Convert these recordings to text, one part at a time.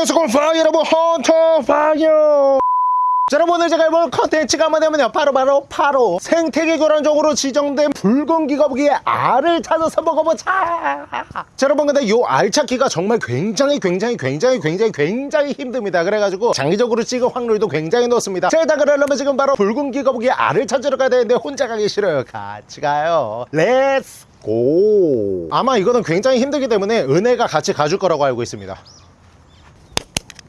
안녕하세요 파이 여러분. 헌터퐝이에요 자 여러분 오늘 제가 해볼 컨텐츠가 뭐냐면요. 바로 바로 바로. 생태계 교란종으로 지정된 붉은귀거북이의 알을 찾아서 먹어보자. 자 여러분 근데 이 알 찾기가 정말 굉장히 굉장히 굉장히 굉장히 굉장히 힘듭니다. 그래가지고 장기적으로 찍을 확률도 굉장히 높습니다. 자 일단 그러려면 지금 바로 붉은귀거북이의 알을 찾으러 가야 되는데 혼자 가기 싫어요. 같이 가요. Let's go 아마 이거는 굉장히 힘들기 때문에 은혜가 같이 가줄 거라고 알고 있습니다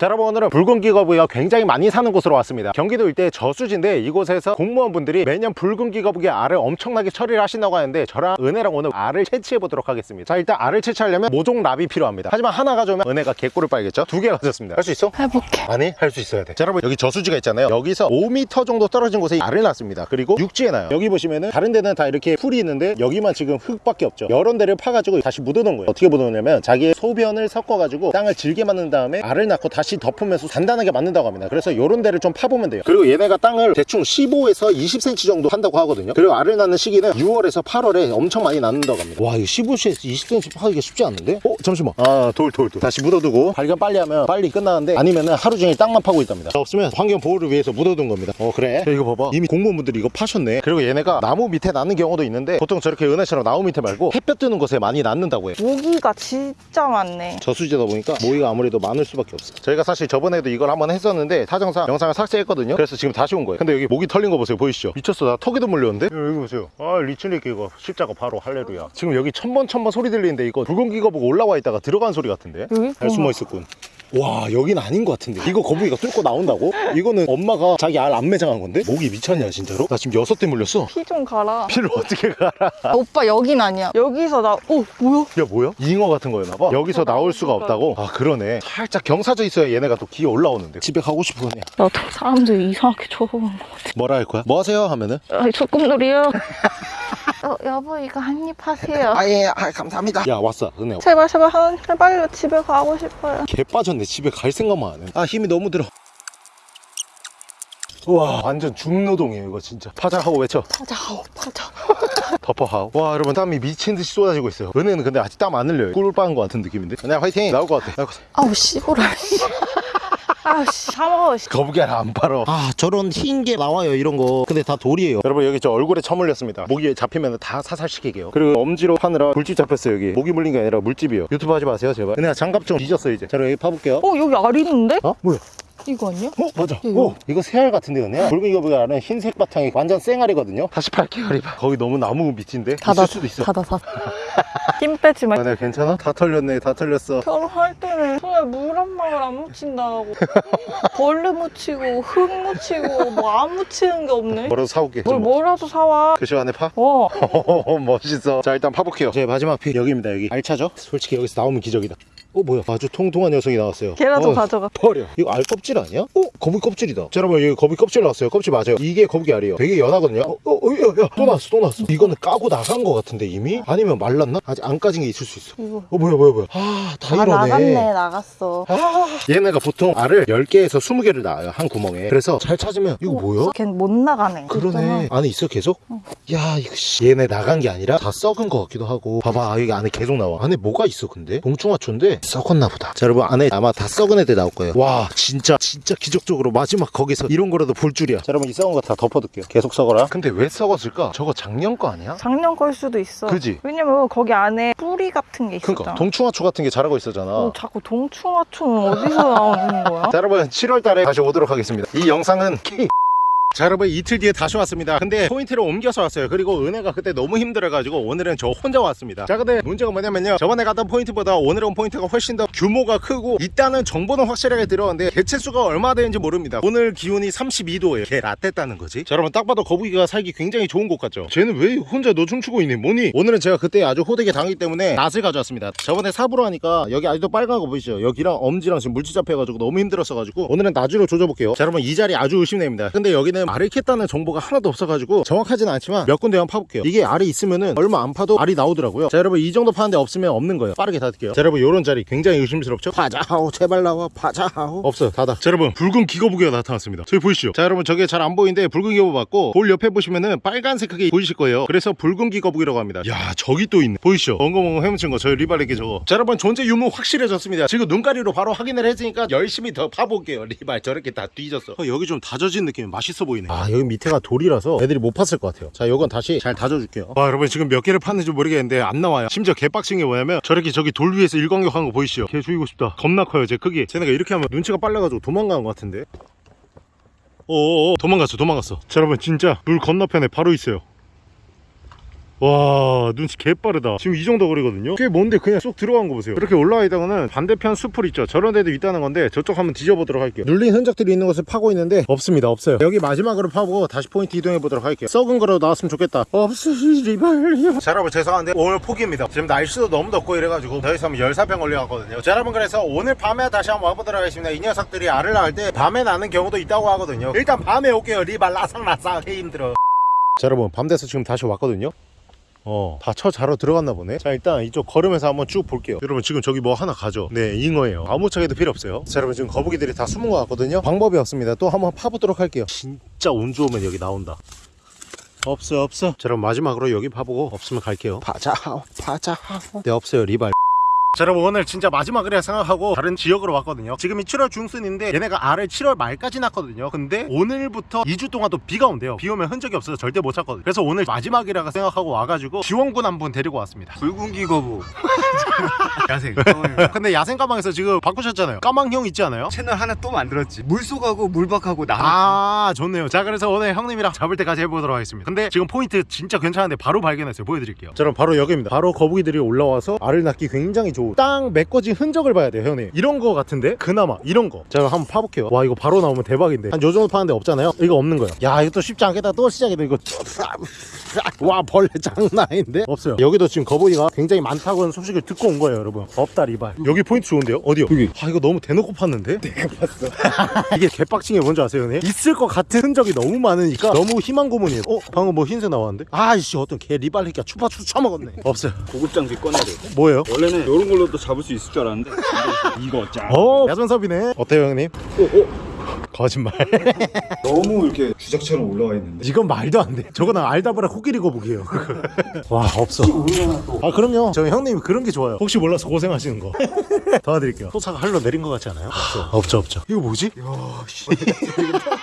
자, 여러분 오늘은 붉은 기 거북이가 굉장히 많이 사는 곳으로 왔습니다. 경기도 일대 저수지인데 이곳에서 공무원분들이 매년 붉은 기 거북이의 알을 엄청나게 처리를 하신다고 하는데 저랑 은혜랑 오늘 알을 채취해 보도록 하겠습니다. 자 일단 알을 채취하려면 모종랍이 필요합니다. 하지만 하나 가져오면 은혜가 개꿀을 빨겠죠? 두 개 가졌습니다. 할 수 있어? 해볼게. 아니 할 수 있어야 돼. 자, 여러분 여기 저수지가 있잖아요. 여기서 5m 정도 떨어진 곳에 알을 놨습니다. 그리고 육지에 놔요. 여기 보시면은 다른 데는 다 이렇게 풀이 있는데 여기만 지금 흙밖에 없죠. 여러 데를 파가지고 다시 묻어놓은 거예요. 어떻게 묻어놓냐면 자기의 소변을 섞어가지고 땅을 질게 만든 다음에 알을 낳고 다시 덮으면서 단단하게 만든다고 합니다. 그래서 요런 데를 좀 파보면 돼요. 그리고 얘네가 땅을 대충 15에서 20cm 정도 한다고 하거든요. 그리고 알을 낳는 시기는 6월에서 8월에 엄청 많이 낳는다고 합니다. 와 이거 15cm 20cm 파기가 쉽지 않은데? 어 잠시만. 아 돌 돌 돌. 다시 묻어두고 발견 빨리 하면 빨리 끝나는데 아니면은 하루 종일 땅만 파고 있답니다. 없으면 환경 보호를 위해서 묻어둔 겁니다. 어 그래. 야, 이거 봐봐. 이미 공무원분들이 이거 파셨네. 그리고 얘네가 나무 밑에 낳는 경우도 있는데 보통 저렇게 은혜처럼 나무 밑에 말고 햇볕 뜨는 곳에 많이 낳는다고 해요. 모기가 진짜 많네. 저수지다 보니까 모기가 아무래도 많을 수밖에 없어 저희가 사실 저번에도 이걸 한번 했었는데 사정상 영상을 삭제했거든요. 그래서 지금 다시 온 거예요. 근데 여기 모기 털린 거 보세요. 보이시죠? 미쳤어. 나 턱에도 물렸는데? 여기 보세요. 아 리치니까 이거 십자가 바로 할레루야. 지금 여기 천번 천번 소리 들리는데 이거 붉은 기가 보고 올라와 있다가 들어간 소리 같은데? 여기? 잘 숨어 있었군 와 여긴 아닌 것 같은데 이거 거북이가 뚫고 나온다고? 이거는 엄마가 자기 알 안 매장한 건데? 목이 미쳤냐 진짜로? 나 지금 여섯 대 물렸어 피 좀 가라. 피를 어떻게 가라 아, 오빠 여긴 아니야. 여기서 나, 어, 뭐야? 야 뭐야? 잉어 같은 거였나 봐 여기서 나올 수가 없다고? 아 그러네 살짝 경사져 있어야 얘네가 또 기어 올라오는데 집에 가고 싶어 그냥 나도 사람들 이상하게 쳐다보는 것 같아. 뭐라 할 거야? 뭐 하세요? 하면은 아이, 조금 놀이요. 어, 여보, 이거 한 입 하세요. 아 예 아, 감사합니다. 야 왔어. 은혜 제발, 제발, 한, 제발요. 집에 가고 싶어요. 개 빠졌네. 집에 갈 생각만 안 해. 아 힘이 너무 들어. 우와 완전 중노동이에요 이거 진짜. 파자하고 외쳐. 파자, 아우, 파자. 덮어하고. 와 여러분 땀이 미친 듯이 쏟아지고 있어요. 은혜는 근데 아직 땀 안 흘려요. 꿀 빠는 것 같은 느낌인데? 은혜 화이팅! 나올 것 같아. 나올 것 같아. 아우, 씨보라, 씨. 아우, 씨. 사먹어, 씨. 거북이 알안 팔어 아 저런 흰 게 나와요 이런 거 근데 다 돌이에요 여러분 여기 저 얼굴에 처물렸습니다 모기 잡히면 다 사살시키게요 그리고 엄지로 파느라 물집 잡혔어요 여기 모기 물린 게 아니라 물집이요 유튜브 하지 마세요 제발 은혜야 장갑 좀 뒤졌어 이제 자 그럼 여기 파볼게요 어, 여기 알 있는데? 어? 뭐야? 이거 아니야? 어? 맞아 이거. 오 이거 새알 같은데 은혜야 아는 흰색 바탕이 완전 쌩알이거든요 다시 팔게요 리바 거기 너무 나무 밑인데 있을 수도 있어 닫아, 닫아. 힘 빼지 마. 은혜 괜찮아? 다 털렸네 다 털렸어 결혼할 때는 손에 물 한 방울 안 묻힌다고 벌레 묻히고 흙 묻히고 뭐 안 묻히는 게 없네 뭐라도 사올게 뭘 뭐라도 사와 그 시간에 파? 어 멋있어 자 일단 파볼게요 제 마지막 피 여기입니다 여기 알차죠? 솔직히 여기서 나오면 기적이다 어 뭐야 아주 통통한 녀석이 나왔어요 걔라도 어, 가져가 버려 이거 알 껍질 아니야? 어? 거북이 껍질이다 자 여러분 여기 거북이 껍질 나왔어요 껍질 맞아요 이게 거북이 알이에요 되게 연하거든요 어? 어? 어? 야, 야. 또 나왔어 또 나왔어 이거는 까고 나간 거 같은데 이미? 아니면 말 랐나? 아직 안 까진 게 있을 수 있어. 이거 어 뭐야 뭐야 뭐야. 아다 아 이러네. 나갔네 나갔어. 아, 얘네가 보통 알을 10개에서 20개를 낳아요 한 구멍에. 그래서 잘 찾으면 이거 뭐야? 걘못 나가네 그러네. 안에 있어 계속? 야 이거 씨. 얘네 나간 게 아니라 다 썩은 것 같기도 하고. 봐봐 여기 안에 계속 나와. 안에 뭐가 있어 근데? 봉충하초인데 썩었나 보다. 자 여러분 안에 아마 다 썩은 애들 나올 거예요. 와 진짜 진짜 기적적으로 마지막 거기서 이런 거라도 볼 줄이야. 자 여러분 이 썩은 거 다 덮어둘게요. 계속 썩어라. 근데 왜 썩었을까? 저거 작년 거 아니야? 작년 걸 수도 있어. 그지? 왜냐면 거기 안에 뿌리 같은 게 있었잖아. 그니까 동충하초 같은 게 자라고 있었잖아. 어, 자꾸 동충하초는 어디서 나오는 거야? 자 여러분 7월 달에 다시 오도록 하겠습니다. 이 영상은 keep 자 여러분 이틀 뒤에 다시 왔습니다. 근데 포인트를 옮겨서 왔어요. 그리고 은혜가 그때 너무 힘들어가지고 오늘은 저 혼자 왔습니다. 자 근데 문제가 뭐냐면요. 저번에 갔던 포인트보다 오늘 온 포인트가 훨씬 더 규모가 크고 일단은 정보는 확실하게 들었는데 개체수가 얼마 되는지 모릅니다. 오늘 기온이 32도예요 개 라떼 따는 거지? 자 여러분 딱 봐도 거북이가 살기 굉장히 좋은 곳 같죠? 쟤는 왜 혼자 너 춤추고 있니? 뭐니? 오늘은 제가 그때 아주 호되게 당했기 때문에 낫을 가져왔습니다. 저번에 삽으로 하니까 여기 아직도 빨간 거 보이시죠? 여기랑 엄지랑 지금 물집 잡혀가지고 너무 힘들었어가지고 오늘은 낫으로 조져볼게요. 자 여러분 이 자리 아주 의심됩니다. 근데 여기는 보니까는 알을 캤다는 정보가 하나도 없어가지고 정확하진 않지만 몇 군데만 파볼게요. 이게 알이 있으면은 얼마 안 파도 알이 나오더라고요. 자 여러분 이 정도 파는데 없으면 없는 거예요. 빠르게 닫을게요. 자 여러분 요런 자리 굉장히 의심스럽죠? 파자하오 제발 나와 파자하오. 없어요 닫아. 자 여러분 붉은 기거부기가 나타났습니다. 저기 보이시죠? 자 여러분 저게 잘 안 보이는데 붉은 기거부 맞고 볼 옆에 보시면은 빨간색하게 보이실 거예요. 그래서 붉은 기거부기라고 합니다. 야 저기 또 있네. 보이시죠? 엉거엉거 헤엄친 거 저희 리발에게 저거 자 여러분 존재 유무 확실해졌습니다. 지금 눈가리로 바로 확인을 했으니까 열심히 더 파볼게요. 리발 저렇게 다 뒤졌어. 어, 여기 좀 다져진 느낌이 맛있어 보 이네. 아 여기 밑에가 돌이라서 애들이 못 팠을 것 같아요. 자 요건 다시 잘 다져줄게요. 와 여러분 지금 몇 개를 팠는지 모르겠는데 안 나와요. 심지어 개빡친 게 뭐냐면 저렇게 저기 돌 위에서 일광욕한 거 보이시죠? 개 죽이고 싶다. 겁나 커요 제 크기. 쟤네가 이렇게 하면 눈치가 빨라가지고 도망가는 것 같은데. 오오오. 도망갔어 도망갔어. 자 여러분 진짜 물 건너편에 바로 있어요 와 눈치 개빠르다. 지금 이 정도 거리거든요? 꽤 뭔데 그냥 쏙 들어간 거 보세요. 이렇게 올라와 있다가는 반대편 숲을 있죠? 저런 데도 있다는 건데 저쪽 한번 뒤져보도록 할게요. 눌린 흔적들이 있는 곳을 파고 있는데 없습니다 없어요. 여기 마지막으로 파보고 다시 포인트 이동해 보도록 할게요. 썩은 거라도 나왔으면 좋겠다. 없으리발요. 자 여러분 죄송한데 오늘 포기입니다. 지금 날씨도 너무 덥고 이래가지고 더 있으면 열사병 걸려갔거든요. 자 여러분 그래서 오늘 밤에 다시 한번 와보도록 하겠습니다. 이 녀석들이 알을 낳을 때 밤에 나는 경우도 있다고 하거든요. 일단 밤에 올게요. 리발 라상라상. 개 힘들어. 자 여러분 밤 돼서 지금 다시 왔거든요 어, 다 쳐 자러 들어갔나 보네. 자, 일단 이쪽 걸으면서 한번 쭉 볼게요. 여러분, 지금 저기 뭐 하나 가죠? 네, 잉어예요. 아무 차게도 필요 없어요. 자, 여러분, 지금 거북이들이 다 숨은 것 같거든요. 방법이 없습니다. 또 한번 파보도록 할게요. 진짜 운 좋으면 여기 나온다. 없어, 없어. 자, 여러분, 마지막으로 여기 파보고 없으면 갈게요. 파자하오, 파자하오. 네, 없어요, 리발. 자 여러분 오늘 진짜 마지막이라 생각하고 다른 지역으로 왔거든요. 지금이 7월 중순인데 얘네가 알을 7월 말까지 낳거든요. 근데 오늘부터 2주 동안 또 비가 온대요. 비 오면 흔적이 없어서 절대 못 찾거든요. 그래서 오늘 마지막이라 생각하고 와가지고 지원군 한 분 데리고 왔습니다. 붉은 기거부. 야생. 근데 야생 가망에서 지금 바꾸셨잖아요. 까망형 있지 않아요? 채널 하나 또 만들었지. 물속하고 물박하고 나. 아 좋네요. 자 그래서 오늘 형님이랑 잡을 때까지 해보도록 하겠습니다. 근데 지금 포인트 진짜 괜찮은데 바로 발견했어요. 보여드릴게요. 자 그럼 바로 여기입니다. 바로 거북이들이 올라와서 알을 낳기 굉장히 좋은 땅 메꿔진 흔적을 봐야 돼요 형님. 이런 거 같은데? 그나마 이런 거자 그럼 한번 파볼게요. 와 이거 바로 나오면 대박인데. 한 요 정도 파는데 없잖아요? 이거 없는 거예요 야 이거 또 쉽지 않겠다. 또 시작이다 이거. 와 벌레 장난 아닌데? 없어요. 여기도 지금 거북이가 굉장히 많다고 하는 소식을 듣고 온 거예요 여러분. 없다 리발. 여기 포인트 좋은데요? 어디요? 여기. 아 이거 너무 대놓고 팠는데? 내가 봤어. 이게 개빡친 게 뭔지 아세요 형님? 있을 것 같은 흔적이 너무 많으니까 너무 희망 고문이에요. 어 방금 뭐 흰색 나왔는데? 아이씨 어떤 개 리발 새끼가 추파추 쳐먹었네. 없어요. 고급 장비 꺼내야 돼. 뭐예요? 원래는 이런 걸로도 잡을 수 있을 줄 알았는데 이거 짱 어 야전섭이네 어때요 형님 거짓말 너무 이렇게 주작처럼 올라와 있는데 이건 말도 안 돼. 저거는 알다보라 코끼리 거북이에요. 와 없어. 아 그럼요. 저 형님 그런 게 좋아요. 혹시 몰라서 고생하시는 거. 도와드릴게요. 소사가 할로 내린 것 같지 않아요? 없어. 없죠 없죠. 이거 뭐지?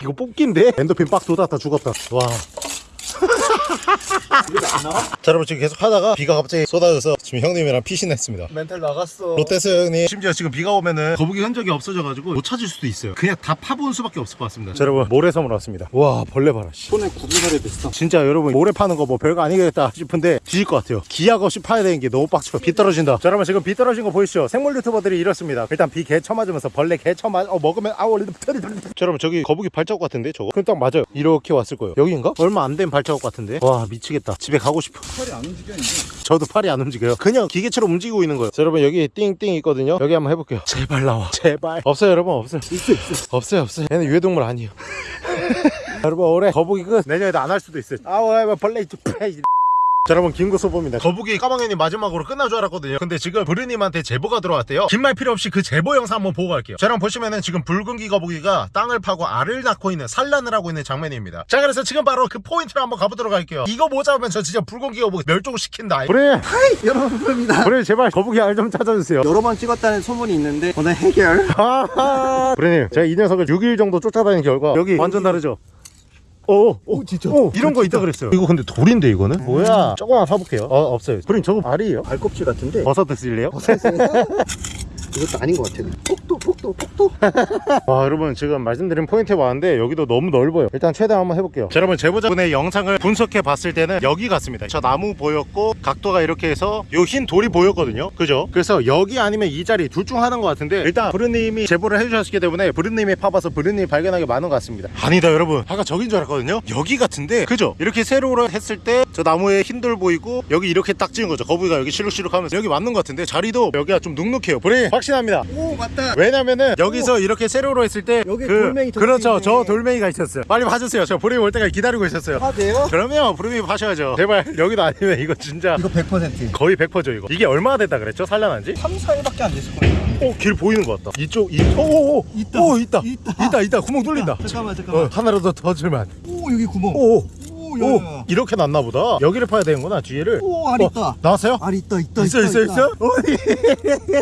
이거 뽑기인데? 엔더핀 빡 돋았다 죽었다. 와. 자 여러분 지금 계속 하다가 비가 갑자기 쏟아져서 지금 형님이랑 피신했습니다. 멘탈 나갔어. 롯데스 형님. 심지어 지금 비가 오면은 거북이 흔적이 없어져가지고 못 찾을 수도 있어요. 그냥 다 파본 수밖에 없을 것 같습니다. 자 여러분 모래섬으로 왔습니다. 와 벌레 봐라 씨. 손에 구두살이 비슷한 진짜 여러분 모래 파는 거 뭐 별거 아니겠다 싶은데 뒤질 것 같아요. 기약 없이 파야 되는 게 너무 빡쳐 비 떨어진다. 자 여러분 지금 비 떨어진 거 보이시죠? 생물 유튜버들이 이렇습니다. 일단 비 개 쳐맞으면서 벌레 개 쳐맞 어 먹으면 아우 자 여러분 저기 거북이 발자국 같은데 저거? 그럼 딱 맞아요. 이렇게 왔을 거예요. 여기인가? 얼마 안 된 발자국 같은데 와 미치겠다. 집에 가고 싶어. 팔이 안 움직여 이제 저도 팔이 안 움직여요. 그냥 기계처럼 움직이고 있는 거예요. 자, 여러분 여기 띵띵 있거든요. 여기 한번 해볼게요. 제발 나와. 제발. 없어요 여러분 없어요. 있어 있어 없어요 없어요. 얘는 유해동물 아니에요. 여러분 올해 거북이 끝. 내년에도 안 할 수도 있어요. 아우 아우, 벌레 이쪽 자 여러분 김구소보입니다. 거북이 까망현이 마지막으로 끝날 줄 알았거든요. 근데 지금 브르님한테 제보가 들어왔대요. 긴 말 필요 없이 그 제보 영상 한번 보고 갈게요. 자 여러분 보시면은 지금 붉은기 거북이가 땅을 파고 알을 낳고 있는 산란을 하고 있는 장면입니다. 자 그래서 지금 바로 그 포인트를 한번 가보도록 할게요. 이거 못 잡으면 저 진짜 붉은기 거북이 멸종시킨다. 브르 여러분 부릅니다. 브르 제발 거북이 알 좀 찾아주세요. 여러 번 찍었다는 소문이 있는데 오늘 해결. 하하! 브레님 제가 이 녀석을 6일 정도 쫓아다닌 결과 여기 완전 다르죠? 오, 오, 진짜. 오, 이런 거 있다 그랬어요. 이거 근데 돌인데 이거는? 뭐야? 조금만 사볼게요. 어, 없어요. 브레님 저거 알이에요? 발껍질 같은데 버섯 드실래요? 이것도 아닌 것 같아 폭도 폭도 폭도? 와 여러분 지금 말씀드린 포인트에 왔는데 여기도 너무 넓어요. 일단 최대한 한번 해볼게요. 자, 여러분 제보자분의 영상을 분석해 봤을 때는 여기 같습니다. 저 나무 보였고 각도가 이렇게 해서 요 흰 돌이 보였거든요. 그죠? 그래서 여기 아니면 이 자리 둘 중 하나인 것 같은데 일단 브르님이 제보를 해주셨기 때문에 브르님이 파봐서 브르님이 발견하기 많은 것 같습니다. 아니다 여러분. 아까 저긴 줄 알았거든요. 여기 같은데 그죠? 이렇게 세로로 했을 때 저 나무에 흰 돌 보이고 여기 이렇게 딱 찍은 거죠. 거북이가 여기 실룩실룩 하면서 여기 맞는 것 같은데 자리도 여기가 좀 눅눅해요. 브르 확신합니다. 오 맞다. 왜냐면은 여기서 이렇게 세로로 했을 때 여기 그- 돌멩이 저 그렇죠. 저 돌멩이가 있었어요. 빨리 봐주세요. 저 브르님 올 때까지 기다리고 있었어요. 아 돼요? 그러면 브르님이 파셔야죠. 제발 여기도 아니면 이거 진짜 이거 100% 거의 100%죠 이거. 이게 얼마나 됐다 그랬죠? 산란한지? 3, 4일밖에 안 됐을 거예요. 오길 보이는 것 같다. 이쪽 이 오 오 오. 있다. 오 있다. 있다. 있다 있다. 구멍 뚫린다. 잠깐만 어, 잠깐만. 하나라도 더 줄만 오 여기 구멍. 오 오. 오, 오, 야, 야. 이렇게 났나 보다. 여기를 파야 되는구나 뒤에를. 오, 알 어, 있다. 나왔어요? 알 있다 있다 있어 있어 있어? 어디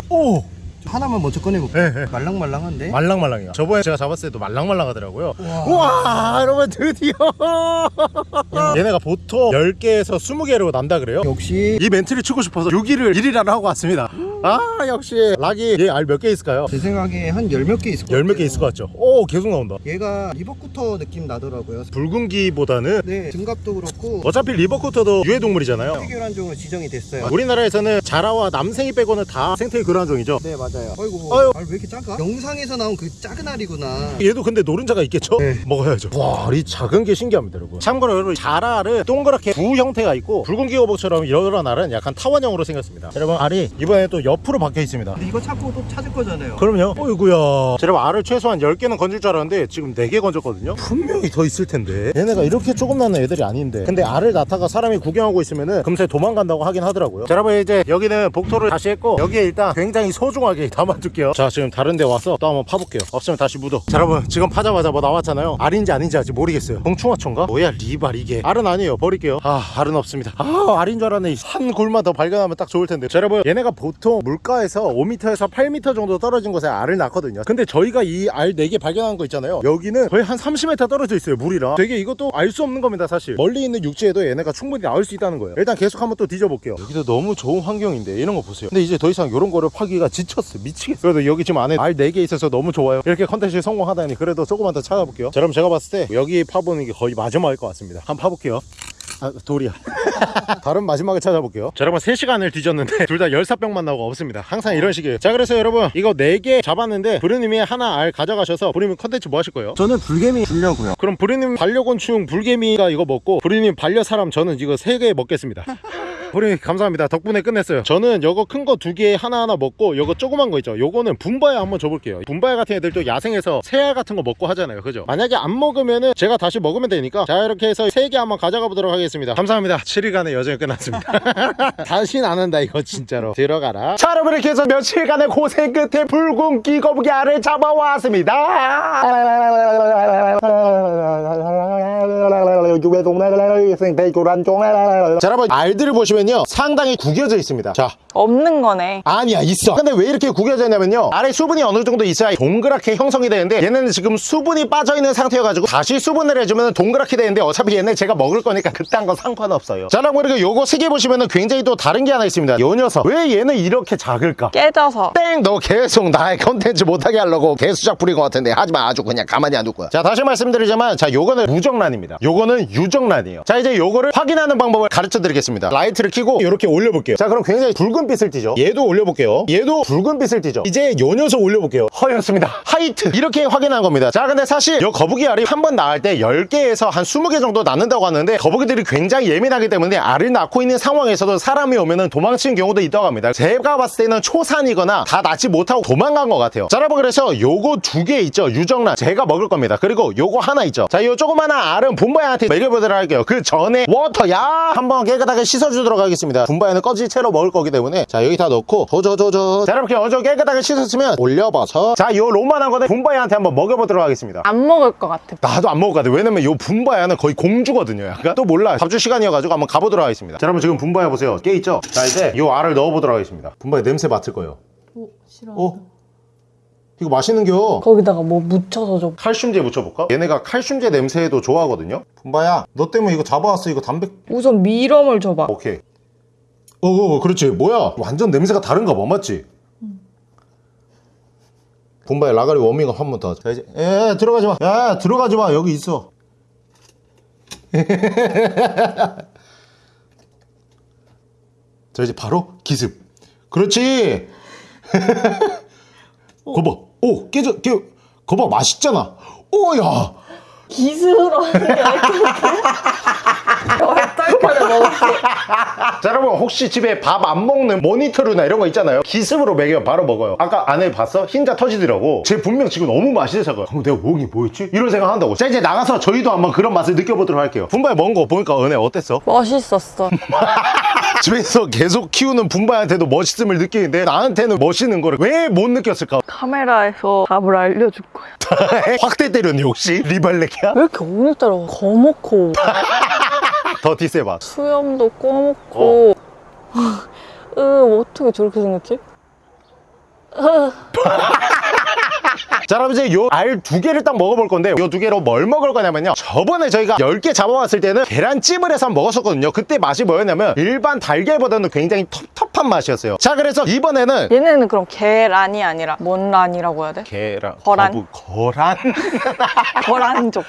오 하나만 먼저 꺼내볼게 네, 네. 말랑말랑한데? 말랑말랑해요. 저번에 제가 잡았을 때도 말랑말랑하더라고요. 우와. 여러분 드디어. 얘네가 보통 10개에서 20개로 난다 그래요. 역시 이 멘트를 치고 싶어서 6일을 1일이라 하고 왔습니다 아 역시 락이 얘 알 몇 개 있을까요? 제 생각에 한 열 몇 개 있을 것 열몇 같아요 개 있을 것 같죠? 오 계속 나온다 얘가 river cooter 느낌 나더라고요 붉은귀보다는 네 등갑도 그렇고 어차피 리버코터도 유해동물이잖아요 생태계교란종으로 지정이 됐어요 우리나라에서는 자라와 남생이 빼고는 다 생태계 교란종이죠 네 맞아요 아이고 아유. 알 왜 이렇게 작아? 영상에서 나온 그 작은 알이구나 얘도 근데 노른자가 있겠죠? 네. 먹어야죠 와, 이 작은 게 신기합니다 여러분 참고로 여러분 자라는 동그랗게 구 형태가 있고 붉은 기 어복처럼 이런 알은 약간 타원형으로 생겼습니다 여러분 알이 이번에 또 옆으로 박혀 있습니다. 근데 이거 찾고 또 찾을 거잖아요. 그럼요. 어이구야. 여러분 알을 최소한 10개는 건질 줄 알았는데 지금 4개 건졌거든요. 분명히 더 있을 텐데. 얘네가 이렇게 조금 나는 애들이 아닌데. 근데 알을 낳다가 사람이 구경하고 있으면은 금세 도망간다고 하긴 하더라고요. 자 여러분 이제 여기는 복토를 다시 했고 여기에 일단 굉장히 소중하게 담아둘게요. 자 지금 다른 데 와서 또 한번 파볼게요. 없으면 다시 묻어. 자 여러분 지금 파자마자 뭐 나왔잖아요. 알인지 아닌지 아직 모르겠어요. 봉충어초인가? 뭐야 리발 이게. 알은 아니에요. 버릴게요. 아 알은 없습니다. 아 알인 줄 알았네. 한 굴만 더 발견하면 딱 좋을 텐데. 자 여러분 얘네가 보통 물가에서 5m에서 8m 정도 떨어진 곳에 알을 낳거든요. 근데 저희가 이 알 4개 발견한 거 있잖아요. 여기는 거의 한 30m 떨어져 있어요 물이랑. 되게 이것도 알 수 없는 겁니다 사실. 멀리 있는 육지에도 얘네가 충분히 나올 수 있다는 거예요. 일단 계속 한번 또 뒤져볼게요. 여기도 너무 좋은 환경인데 이런 거 보세요. 근데 이제 더 이상 이런 거를 파기가 지쳤어 미치겠어 그래도 여기 지금 안에 알 4개 있어서 너무 좋아요. 이렇게 컨텐츠에 성공하다니 그래도 조금만 더 찾아볼게요. 자 그럼 제가 봤을 때 여기 파보는 게 거의 마지막일 것 같습니다. 한번 파볼게요 아 돌이야. 다른 마지막에 찾아볼게요. 자 여러분 3시간을 뒤졌는데 둘 다 열사병만 나오고 없습니다. 항상 이런 식이에요. 자 그래서 여러분 이거 4개 잡았는데 브루님이 하나 알 가져가셔서 브루님 컨텐츠 뭐 하실 거예요? 저는 불개미 주려고요. 그럼 브루님 반려곤충 불개미가 이거 먹고 브루님 반려사람 저는 이거 3개 먹겠습니다 브루님 감사합니다. 덕분에 끝냈어요. 저는 요거 큰 거 두 개 하나하나 먹고 요거 조그만 거 있죠. 요거는 분바야 한번 줘볼게요. 분바야 같은 애들도 야생에서 새알 같은 거 먹고 하잖아요. 그죠? 만약에 안 먹으면은 제가 다시 먹으면 되니까 자 이렇게 해서 3개 한번 가져가 보도록 하겠습니다. 감사합니다. 7일간의 여정이 끝났습니다. 다신 안 한다 이거 진짜로. 들어가라. 자 여러분 이렇게 해서 며칠간의 고생 끝에 붉은 끼거북이 알을 잡아왔습니다 자 여러분 알들을 보시면요 상당히 구겨져 있습니다 자 없는 거네. 아니야 있어 근데 왜 이렇게 구겨져 있냐면요 아래 수분이 어느 정도 있어야 동그랗게 형성이 되는데 얘네는 지금 수분이 빠져있는 상태여가지고 다시 수분을 해주면 동그랗게 되는데 어차피 얘네 제가 먹을 거니까 그딴 건 상관없어요 자 그리고 이렇게 요거 세 개 보시면은 굉장히 또 다른 게 하나 있습니다 요 녀석 왜 얘는 이렇게 작을까 깨져서. 땡! 너 계속 나의 컨텐츠 못하게 하려고 개수작 부린 것 같은데 하지마 아주 그냥 가만히 안 둘 거야 자 다시 말씀드리자만 자 요거는 무정란입니다 요거는 유정란이에요. 자 이제 요거를 확인하는 방법을 가르쳐 드리겠습니다. 라이트를 켜고 이렇게 올려볼게요. 자 그럼 굉장히 붉은 빛을 띠죠? 얘도 올려볼게요. 얘도 붉은 빛을 띠죠? 이제 요 녀석 올려볼게요. 허옇습니다. White. 이렇게 확인한 겁니다. 자 근데 사실 요 거북이 알이 한 번 낳을 때 10개에서 한 20개 정도 낳는다고 하는데 거북이들이 굉장히 예민하기 때문에 알을 낳고 있는 상황에서도 사람이 오면은 도망치는 경우도 있다고 합니다. 제가 봤을 때는 초산이거나 다 낳지 못하고 도망간 것 같아요. 자 여러분 그래서 요거 두 개 있죠? 유정란. 제가 먹을 겁니다. 그리고 요거 하나 있죠? 자요 조그마한 알은 분바야한테 먹여보도록 할게요. 그 전에 워터야! 한번 깨끗하게 씻어주도록 하겠습니다. 분바야는 꺼진 채로 먹을 거기 때문에. 자 여기 다 넣고 조조조조 자 이렇게 어저 깨끗하게 씻었으면 올려봐서. 자요 로만한 거는 분바야한테 한번 먹여보도록 하겠습니다. 안 먹을 것 같아. 나도 안 먹을 것 같아. 왜냐면 요 분바야는 거의 공주거든요 약간. 또 몰라. 밥줄 시간이어가지고 한번 가보도록 하겠습니다. 자 여러분 지금 분바야 보세요. 깨 있죠? 자 이제 요 알을 넣어보도록 하겠습니다. 분바야 냄새 맡을 거예요. 오, 싫어. 어? 이거 맛있는겨 거기다가 뭐 묻혀서 좀. 칼슘제 묻혀볼까? 얘네가 칼슘제 냄새도 좋아하거든요 분바야 너 때문에 이거 잡아왔어 이거 담배 우선 미럼을 줘봐. 오케이 어 어 그렇지 뭐야 완전 냄새가 다른가 봐 맞지? 분바야 라가리 워밍업 한 번 더. 자 이제 에 들어가지 마. 야 들어가지 마 여기 있어. 자 이제 바로 기습. 그렇지. 거봐. 오 깨져 깨. 거봐 맛있잖아. 오야. 기스러운 게 얼떨결에. 급하게 먹었어. 자 여러분 혹시 집에 밥 안 먹는 모니터루나 이런 거 있잖아요 기습으로 먹여 바로 먹어요 아까 안에 봤어? 흰자 터지더라고 제 분명 지금 너무 맛있어서 그럼 내가 먹이 뭐였지? 이런 생각 한다고 자 이제 나가서 저희도 한번 그런 맛을 느껴보도록 할게요 분바에 먹은 거 보니까 은혜 어땠어? 멋있었어. 집에서 계속 키우는 분바한테도 멋있음을 느끼는데 나한테는 멋있는 거를 왜 못 느꼈을까? 카메라에서 답을 알려줄 거야. 확대 때렸니 혹시? 리발레키야? 왜 이렇게 오늘따라 거먹고 더 디세봐 수염도 꺼먹고 으 어떻게 저렇게 생겼지? 으, 자 그럼 이제 요 알 두 개를 딱 먹어볼 건데 요 두 개로 뭘 먹을 거냐면요 저번에 저희가 10개 잡아왔을 때는 계란찜을 해서 먹었었거든요 그때 맛이 뭐였냐면 일반 달걀보다는 굉장히 텁텁한 맛이었어요 자 그래서 이번에는 얘네는 그럼 계란이 아니라 뭔 란이라고 해야 돼? 계란 거란? 거부, 거란? 거란족.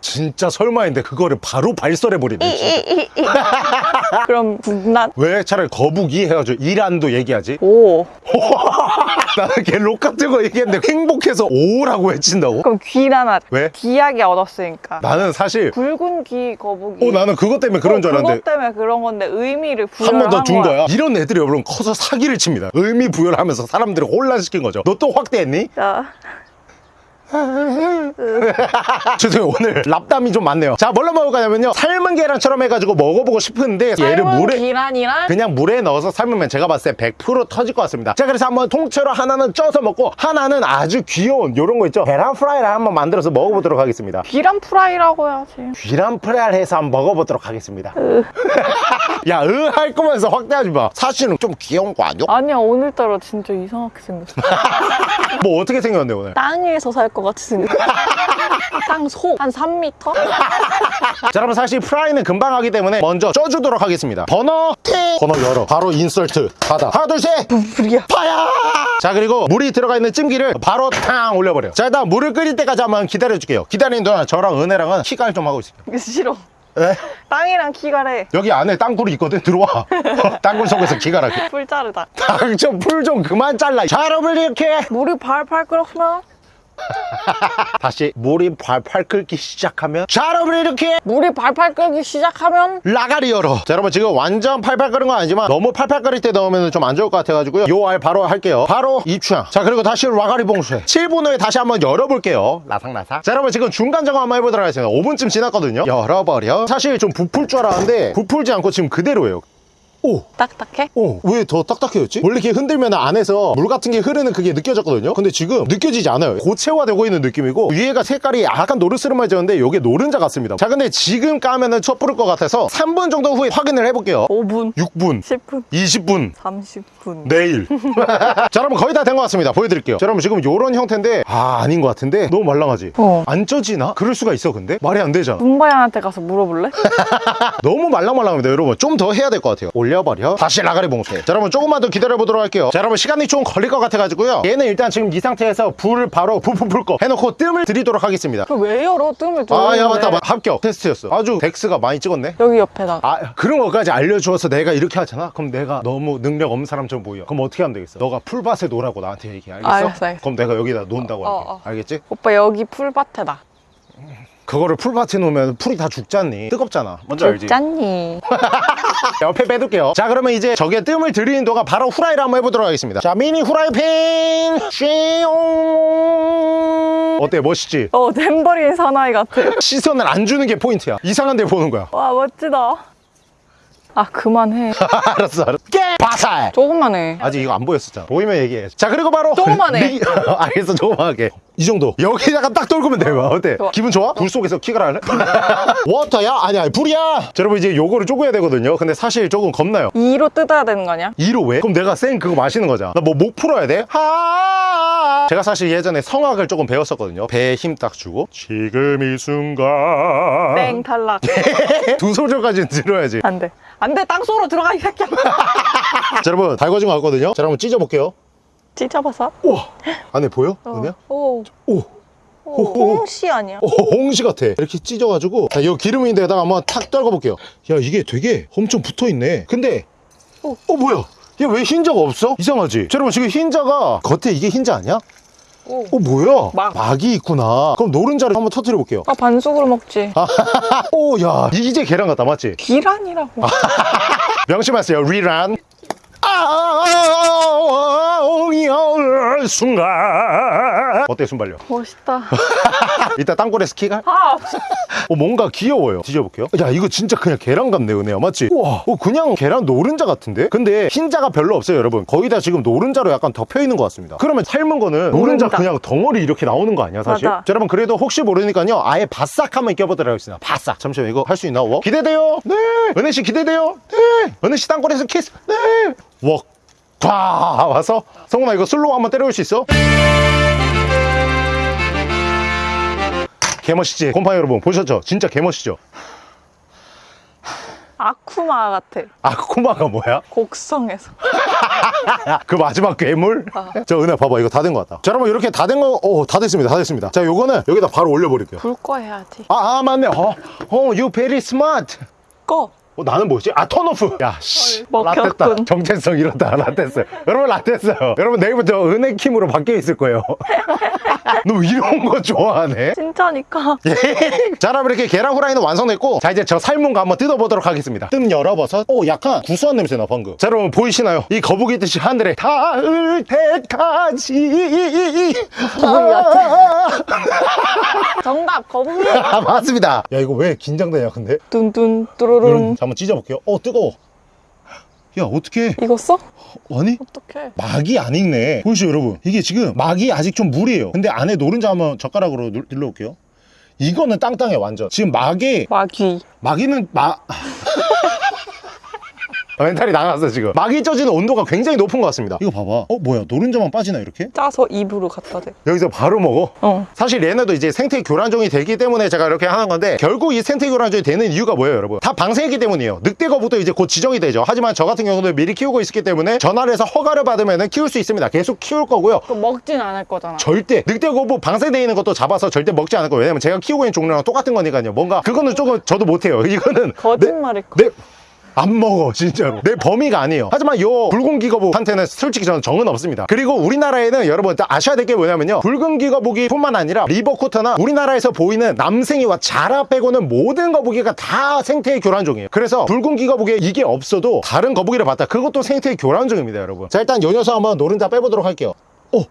진짜 설마인데 그거를 바로 발설해버리네 진짜. 그럼 국란? 왜 차라리 거북이 해가지고 이란도 얘기하지 오. 나는 걔록 같은 거 얘기했는데 행복해서 오라고 외친다고? 그럼 귀란 하자. 왜? 귀하게 얻었으니까. 나는 사실 붉은 귀 거북이. 어 나는 그것 때문에 그런 어, 줄 알았는데 그것 때문에 그런 건데 의미를 한 부여를 번더 준 거야. 거야. 이런 애들이 여러분 커서 사기를 칩니다. 의미 부여를 하면서 사람들을 혼란시킨 거죠. 너 또 확대했니? 자, 죄송해요. 오늘 잡담이 좀 많네요. 자, 뭘로 먹을 거냐면요. 삶은 계란처럼 해가지고 먹어보고 싶은데 얘를 물에 계란이랑 그냥 물에 넣어서 삶으면 제가 봤을 때 100% 터질 것 같습니다. 자, 그래서 한번 통째로 하나는 쪄서 먹고 하나는 아주 귀여운 요런 거 있죠. 계란 프라이를 한번 만들어서 먹어보도록 하겠습니다. 계란 프라이라고 해야지. 계란 프라이를 해서 한번 먹어보도록 하겠습니다. 야, 으 할 거면서 확대하지 마. 사실은 좀 귀여운 거 아니야? 아니야 오늘따라 진짜 이상하게 생겼어. 뭐 어떻게 생겼는데 오늘? 땅에서 살것 같이 생겼어. 땅속 한 3m? 자 여러분 사실 프라이는 금방 하기 때문에 먼저 쪄주도록 하겠습니다. 버너 티 버너 열어. 바로 insert. 닫아. 하나 둘셋. 불이야. Fire! 자 그리고 물이 들어가 있는 찜기를 바로 탕 올려버려. 자 일단 물을 끓일 때까지 한번 기다려줄게요. 기다리는 동안 저랑 은혜랑은 키갈 좀 하고 있을게요. 싫어. 에? 땅이랑 키갈해. 여기 안에 땅굴이 있거든? 들어와. 땅굴 속에서 키갈하게 풀 자르다. 당좀 풀 좀 그만 잘라. 자 여러분 이렇게. 물이 팔팔 끓었으면 다시 물이 팔팔 끓기 시작하면 자 여러분 이렇게 물이 팔팔 끓기 시작하면 라가리 열어. 자 여러분 지금 완전 팔팔 끓은 건 아니지만 너무 팔팔 끓일 때 넣으면 좀 안 좋을 것 같아가지고요. 요 알 바로 할게요. 바로 입추향. 자 그리고 다시 라가리 봉쇄. 7분 후에 다시 한번 열어볼게요. 라삭라삭. 자 여러분 지금 중간 점검 한번 해보도록 하겠습니다. 5분쯤 지났거든요. 열어버려. 사실 좀 부풀 줄 알았는데 부풀지 않고 지금 그대로예요 오 딱딱해? 어, 왜 더 딱딱해졌지? 원래 이렇게 흔들면 안에서 물 같은 게 흐르는 그게 느껴졌거든요? 근데 지금 느껴지지 않아요. 고체화되고 있는 느낌이고, 위에가 색깔이 약간 노르스름해졌는데, 이게 노른자 같습니다. 자, 근데 지금 까면은 촛불을 것 같아서 3분 정도 후에 확인을 해볼게요. 5분, 6분, 10분, 20분, 30분. 내일. 자, 여러분 거의 다 된 것 같습니다. 보여드릴게요. 자, 여러분 지금 요런 형태인데, 아, 아닌 것 같은데? 너무 말랑하지? 어. 안 쪄지나? 그럴 수가 있어, 근데? 말이 안 되잖아. 문바양한테 가서 물어볼래? 너무 말랑말랑합니다 여러분 좀 더 해야 될 것 같아요 올려 버려 다시 아가리 봉쇄 자 여러분 조금만 더 기다려 보도록 할게요 자 여러분 시간이 좀 걸릴 것 같아 가지고요 얘는 일단 지금 이 상태에서 불을 바로 푸푸풀 거 해놓고 뜸을 들이도록 하겠습니다 그 왜 열어? 뜸을 들어. 아야 맞다 맞다. 합격 테스트였어 아주 덱스가 많이 찍었네 여기 옆에다가. 아 그런 것까지 알려주어서 내가 이렇게 하잖아 그럼 내가 너무 능력 없는 사람처럼 보여 그럼 어떻게 하면 되겠어 너가 풀밭에 놀라고 나한테 얘기해 알겠어? 알겠어, 알겠어. 그럼 내가 여기다 논다고 할게 어, 어. 알겠지? 오빠 여기 풀밭에다. 그거를 풀밭에 놓으면 풀이 다 죽잖니 뜨겁잖아 뭔지 알지? 짠니. 옆에 빼둘게요 자 그러면 이제 저게 뜸을 들이는 동안 바로 후라이를 한번 해보도록 하겠습니다 자 미니 후라이팬 쉐용 어때 멋있지? 어, 탬버린 사나이 같아. 시선을 안 주는 게 포인트야 이상한 데 보는 거야 와, 멋지다. 아, 그만해. 알았어 알았어 깨 바살 조금만 해. 아직 이거 안 보였었잖아 보이면 얘기해 자 그리고 바로 조금만 해. 리- 알겠어 조금하게 이 정도 여기다가 딱 떨구면 돼요 어때? 좋아. 기분 좋아? 불 속에서 키가 할래? 워터야? 아니야 불이야 자, 여러분 이제 요거를 쪼개야 되거든요 근데 사실 조금 겁나요 2로 뜯어야 되는 거 아니야? 2로 왜? 그럼 내가 생 그거 마시는 거잖아 나 뭐 목 풀어야 돼? 하 제가 사실 예전에 성악을 조금 배웠었거든요 배에 힘 딱 주고 지금 이 순간 땡, 탈락. 두 소절까지는 들어야지 안 돼. 안 돼, 땅속으로 들어가, 이 새끼야. 자 여러분 달궈진 거 같거든요 자 여러분 찢어볼게요 찢어봐서. 우와 안에 보여? 어. 은혜야? 오. 오 오, 홍씨 아니야? 오, 홍시 같아 이렇게 찢어가지고 자, 이 기름인데다가 한번 탁 떨궈볼게요 야 이게 되게 엄청 붙어있네 근데 오. 어 뭐야 얘 왜 흰자가 없어? 이상하지? 자, 여러분 지금 흰자가 겉에 이게 흰자 아니야? 있고. 어 뭐야? 막. 막이 있구나. 그럼 노른자를 한번 터뜨려 볼게요. 아 반숙으로 먹지. 오야 이제 계란 같다 맞지? 기란이라고. 명심하세요 리란. 아, 순간. 어때 순발력? 멋있다. 이따 땅굴에 스키가? 아 어, 뭔가 귀여워요. 뒤져볼게요. 야, 이거 진짜 그냥 계란 같네, 은혜야. 맞지? 우와, 어, 그냥 계란 노른자 같은데? 근데 흰자가 별로 없어요, 여러분. 거의 다 지금 노른자로 약간 덮여 있는 것 같습니다. 그러면 삶은 거는 노른자 노른자. 그냥 덩어리 이렇게 나오는 거 아니야, 사실? 맞아. 자, 여러분, 그래도 혹시 모르니까요. 아예 바싹 한번 껴보도록 하겠습니다. 바싹. 잠시만, 이거 할 수 있나? 워? 기대돼요. 네. 은혜씨 기대돼요. 네. 은혜씨 땅굴에서 키스. 네. 웍. 과 와서 성훈아 이거 slow 한번 때려올 수 있어? 개멋있지? 곰팡이 여러분 보셨죠? 진짜 개멋있죠? 아쿠마 같아. 아쿠마가 뭐야? 곡성에서. 그 마지막 괴물? 아. 저 은혜 봐봐 이거 다 된 것 같다 자 여러분 이렇게 다 된 거, 오, 다 됐습니다 다 됐습니다 자 요거는 여기다 바로 올려버릴게요 불 꺼 해야지. 아, 아 맞네 어, 어, you very smart 꺼. 어, 나는 뭐지? 아 턴오프. 야 씨. 라떼다. 정체성 이렇다 라떼스. 여러분 라떼스요. 여러분 내일부터 은혜킴으로 바뀌어 있을 거예요. 너 이런 거 좋아하네? 진짜니까. 자 여러분 이렇게 계란 후라이는 완성됐고 자 이제 저 삶은 거 한번 뜯어보도록 하겠습니다. 뜸 열어봐서 오 약간 구수한 냄새 나 방금. 자 여러분 보이시나요? 이 거북이 듯이 하늘에 닿을 때까지. 정답 거북이. 아 맞습니다. 야 이거 왜 긴장되냐 근데? 뚠뚠 자 뚜루룬. 한번 찢어볼게요. 어 뜨거워. 야 이거 써? 아니? 어떡해. 막이 안 익네. 보이시죠 여러분? 이게 지금 막이 아직 좀 물이에요. 근데 안에 노른자 한번 젓가락으로 눌- 눌러볼게요. 이거는 땅땅해 완전. 지금 막에 막이. 막이는 마 아, 멘탈이 나갔어 지금. 막이 쪄지는 온도가 굉장히 높은 것 같습니다. 이거 봐봐. 어 뭐야? 노른자만 빠지나 이렇게? 짜서 입으로 갖다 대. 여기서 바로 먹어? 어. 사실 얘네도 이제 생태 교란종이 되기 때문에 제가 이렇게 하는 건데 결국 이 생태 교란종이 되는 이유가 뭐예요 여러분? 다 방생이기 때문이에요. 늑대거북도 이제 곧 지정이 되죠. 하지만 저 같은 경우는 미리 키우고 있기 때문에 전화를 해서 허가를 받으면 키울 수 있습니다. 계속 키울 거고요. 먹진 않을 거잖아. 절대 늑대거부 방생되어 있는 것도 잡아서 절대 먹지 않을 거예요. 왜냐면 제가 키우고 있는 종류랑 똑같은 거니까요. 뭔가 그거는 조금 저도 못해요. 이거는 거짓말일 거. 내, 안 먹어 진짜로. 내 범위가 아니에요. 하지만 요 붉은 기거복한테는 솔직히 저는 정은 없습니다. 그리고 우리나라에는 여러분 딱 아셔야 될 게 뭐냐면요. 붉은 기거복이 뿐만 아니라 리버코터나 우리나라에서 보이는 남생이와 자라 빼고는 모든 거북이가 다 생태의 교란종이에요. 그래서 붉은 기거복에 이게 없어도 다른 거북이를 봤다. 그것도 생태의 교란종입니다 여러분. 자 일단 요 녀석 한번 노른자 빼보도록 할게요. 어,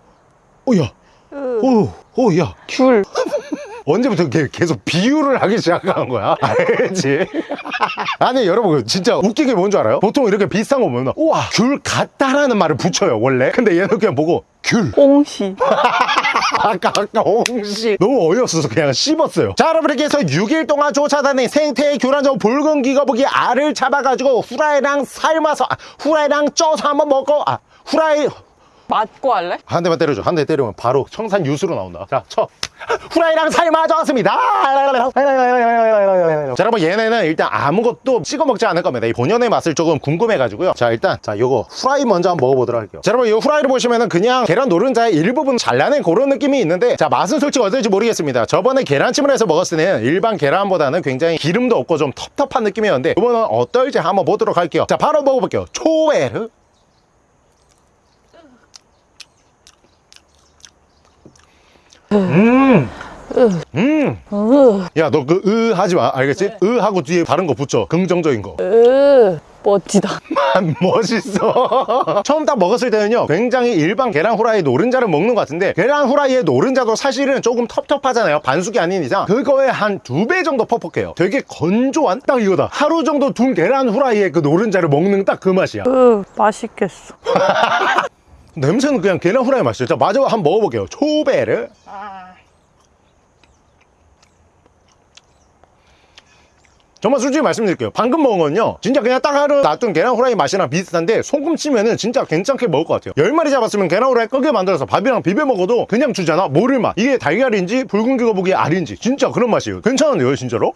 오야. 으, 오, 오야. 귤. 언제부터 걔 계속 비유를 하기 시작한 거야? 알지? 아니 여러분 진짜 웃긴 게뭔 줄 알아요? 보통 이렇게 비슷한 거 보면 우와. 귤 같다라는 말을 붙여요 원래. 근데 얘는 그냥 보고 귤. 홍시. 아까 아까 홍시 너무 어이없어서 그냥 씹었어요. 자 여러분 이렇게 해서 6일 동안 쫓아다닌 생태의 교란종 붉은 기거북이 알을 잡아가지고 후라이랑 삶아서 아, 후라이랑 쪄서 한번 먹고 아 후라이 맞고 할래? 한 대만 때려줘. 한 대 때리면 바로 청산 유수로 나온다. 자, 쳐. 후라이랑 삶아졌습니다. 자, 여러분 얘네는 일단 아무것도 찍어 먹지 않을 겁니다. 이 본연의 맛을 조금 궁금해가지고요. 자, 일단 자 요거 후라이 먼저 한번 먹어보도록 할게요. 자, 여러분 이 후라이를 보시면은 그냥 계란 노른자의 일부분 잘라낸 그런 느낌이 있는데 자 맛은 솔직히 어떨지 모르겠습니다. 저번에 계란찜을 해서 먹었을 때는 일반 계란보다는 굉장히 기름도 없고 좀 텁텁한 느낌이었는데 이번은 어떨지 한번 보도록 할게요. 자, 바로 먹어볼게요. 초베르. 음. 음. 으, 야, 너 그 으 하지 마. 알겠지? 으 하고 뒤에 다른 거 붙여. 긍정적인 거. 으, 멋지다. 멋있어. 처음 딱 먹었을 때는요, 굉장히 일반 계란 후라이 노른자를 먹는 것 같은데, 계란 후라이의 노른자도 사실은 조금 텁텁하잖아요. 반숙이 아닌 이상. 그거에 한 두 배 정도 퍽퍽해요. 되게 건조한 딱 이거다. 하루 정도 둔 계란 후라이의 그 노른자를 먹는 딱 그 맛이야. 으, 맛있겠어. 냄새는 그냥 계란 후라이 맛이죠. 자, 마저 한번 먹어볼게요. 초베르. 정말 솔직히 말씀드릴게요. 방금 먹은 건요. 진짜 그냥 딱 하루 놔둔 계란 후라이 맛이랑 비슷한데 소금 치면은 진짜 괜찮게 먹을 것 같아요. 10마리 잡았으면 계란 후라이 끄게 만들어서 밥이랑 비벼 먹어도 그냥 주잖아. 모를 맛. 이게 달걀인지 붉은 기거북이 알인지 진짜 그런 맛이에요. 괜찮은데요, 진짜로?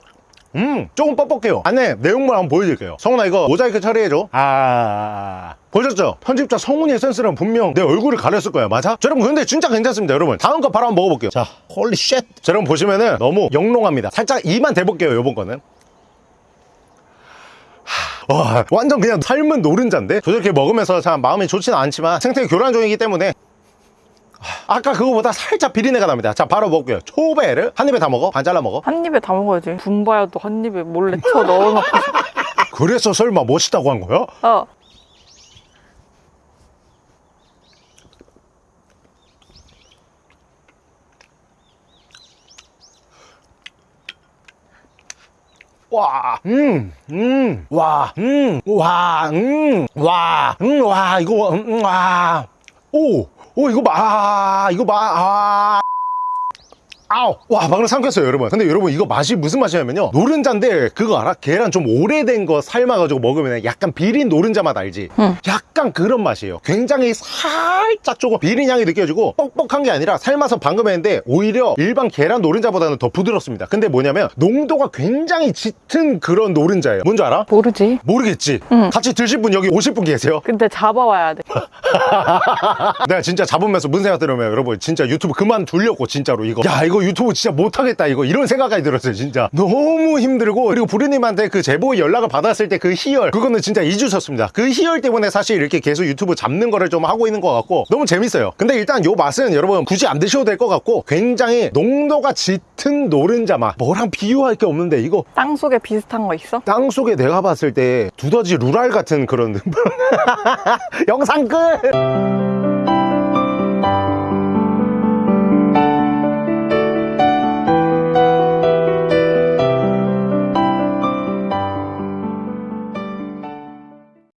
음, 조금 뻑뻑해요. 안에 내용물 한번 보여드릴게요. 성훈아, 이거 모자이크 처리해줘. 아. 보셨죠? 편집자 성훈이의 센스는 분명 내 얼굴을 가렸을 거야. 맞아? 자, 여러분, 근데 진짜 괜찮습니다, 여러분. 다음 거 바로 한번 먹어볼게요. 자, Holy shit. 자, 여러분 보시면은 너무 영롱합니다. 살짝 이만 대볼게요, 요번 거는. 와, 완전 그냥 삶은 노른자인데? 저렇게 먹으면서 참 마음이 좋지는 않지만 생태 교란종이기 때문에 아까 그거보다 살짝 비린내가 납니다 자 바로 먹고요 초배를 한 입에 다 먹어? 반 잘라 먹어? 한 입에 다 먹어야지. 분바야도 한 입에 몰래 쳐 넣어놓고. 그래서 설마 멋있다고 한 거야? 어. 와, 음, 음, 와, 음, 와, 음, 와, 음, 와, 이거, 음, 와, 오, 오, 이거 봐, 아, 이거 봐, 아. 아우 와 방금 삼켰어요 여러분 근데 여러분 이거 맛이 무슨 맛이냐면요 노른자인데 그거 알아? 계란 좀 오래된 거 삶아가지고 먹으면 약간 비린 노른자 맛 알지? 응. 약간 그런 맛이에요 굉장히 살짝 조금 비린 향이 느껴지고 뻑뻑한 게 아니라 삶아서 방금 했는데 오히려 일반 계란 노른자보다는 더 부드럽습니다 근데 뭐냐면 농도가 굉장히 짙은 그런 노른자예요 뭔지 알아? 모르지. 모르겠지? 응. 같이 드실 분 여기 오실 분 계세요? 근데 잡아와야 돼. 내가 진짜 잡으면서 무슨 생각 들으면 여러분 진짜 유튜브 그만 두려고 진짜로 이거 야 이거 유튜브 진짜 못하겠다 이거. 이런 생각까지 들었어요 진짜. 너무 힘들고 그리고 부르님한테 그 제보 연락을 받았을 때 그 희열 그거는 진짜 잊으셨습니다. 그 희열 때문에 사실 이렇게 계속 유튜브 잡는 거를 좀 하고 있는 것 같고 너무 재밌어요. 근데 일단 요 맛은 여러분 굳이 안 드셔도 될 것 같고 굉장히 농도가 짙은 노른자 맛. 뭐랑 비유할 게 없는데 이거. 땅 속에 비슷한 거 있어? 땅 속에 내가 봤을 때 두더지 루랄 같은 그런 영상 끝